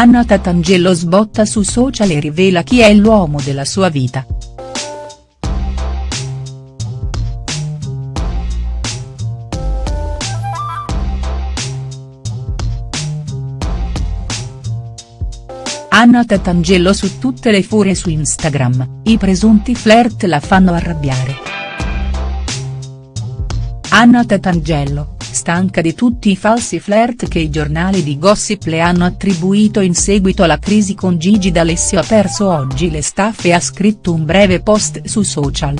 Anna Tatangelo sbotta su social e rivela chi è l'uomo della sua vita. Anna Tatangelo su tutte le furie su Instagram, i presunti flirt la fanno arrabbiare. Anna Tatangelo, stanca di tutti i falsi flirt che i giornali di gossip le hanno attribuito in seguito alla crisi con Gigi D'Alessio ha perso oggi le staffe e ha scritto un breve post su social.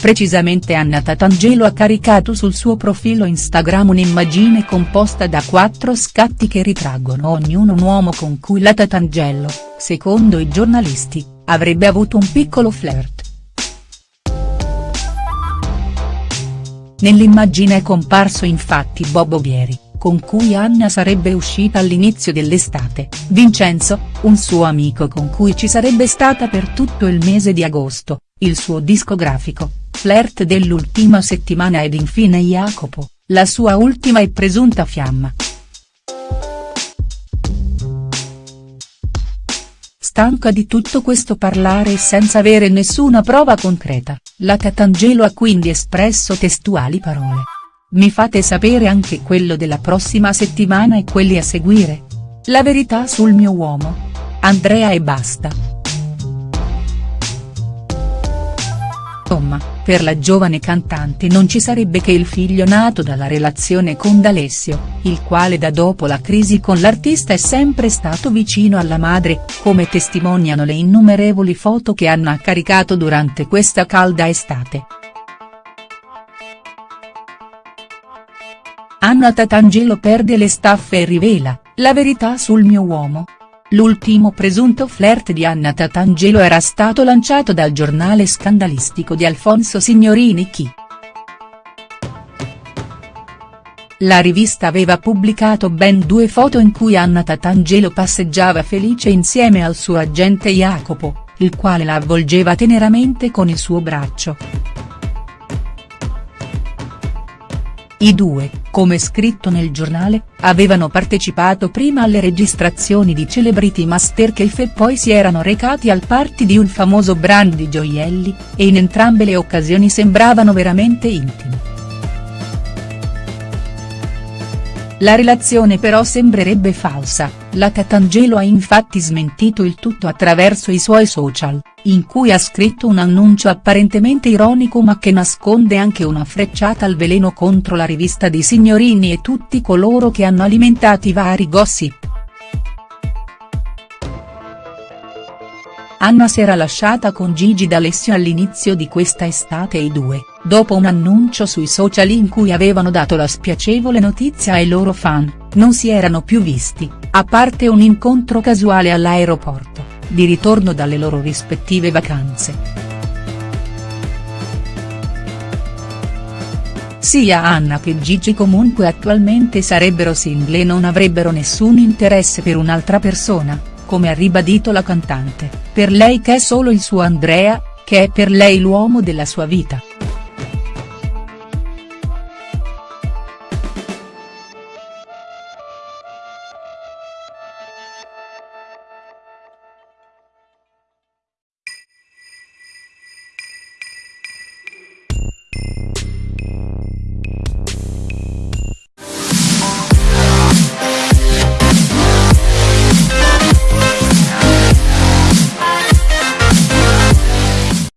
Precisamente Anna Tatangelo ha caricato sul suo profilo Instagram un'immagine composta da quattro scatti che ritraggono ognuno un uomo con cui la Tatangelo, secondo i giornalisti, avrebbe avuto un piccolo flirt. Nell'immagine è comparso infatti Bob Ovieri, con cui Anna sarebbe uscita all'inizio dell'estate, Vincenzo, un suo amico con cui ci sarebbe stata per tutto il mese di agosto, il suo discografico, flirt dell'ultima settimana ed infine Jacopo, la sua ultima e presunta fiamma. Stanca di tutto questo parlare senza avere nessuna prova concreta, la Tatangelo ha quindi espresso testuali parole. Mi fate sapere anche quello della prossima settimana e quelli a seguire? La verità sul mio uomo? Andrea e basta. Insomma, per la giovane cantante non ci sarebbe che il figlio nato dalla relazione con D'Alessio, il quale da dopo la crisi con l'artista è sempre stato vicino alla madre, come testimoniano le innumerevoli foto che hanno caricato durante questa calda estate. Anna Tatangelo perde le staffe e rivela, la verità sul mio uomo, L'ultimo presunto flirt di Anna Tatangelo era stato lanciato dal giornale scandalistico di Alfonso Signorini Chi. La rivista aveva pubblicato ben due foto in cui Anna Tatangelo passeggiava felice insieme al suo agente Jacopo, il quale la avvolgeva teneramente con il suo braccio. I due, come scritto nel giornale, avevano partecipato prima alle registrazioni di Celebrity Masterchef e poi si erano recati al party di un famoso brand di gioielli, e in entrambe le occasioni sembravano veramente intimi. La relazione però sembrerebbe falsa, la Tatangelo ha infatti smentito il tutto attraverso i suoi social, in cui ha scritto un annuncio apparentemente ironico ma che nasconde anche una frecciata al veleno contro la rivista di Signorini e tutti coloro che hanno alimentato i vari gossip. Anna si era lasciata con Gigi D'Alessio all'inizio di questa estate e i due, dopo un annuncio sui social in cui avevano dato la spiacevole notizia ai loro fan, non si erano più visti, a parte un incontro casuale all'aeroporto, di ritorno dalle loro rispettive vacanze. Sia Anna che Gigi comunque attualmente sarebbero single e non avrebbero nessun interesse per un'altra persona, come ha ribadito la cantante, per lei che è solo il suo Andrea, che è per lei l'uomo della sua vita.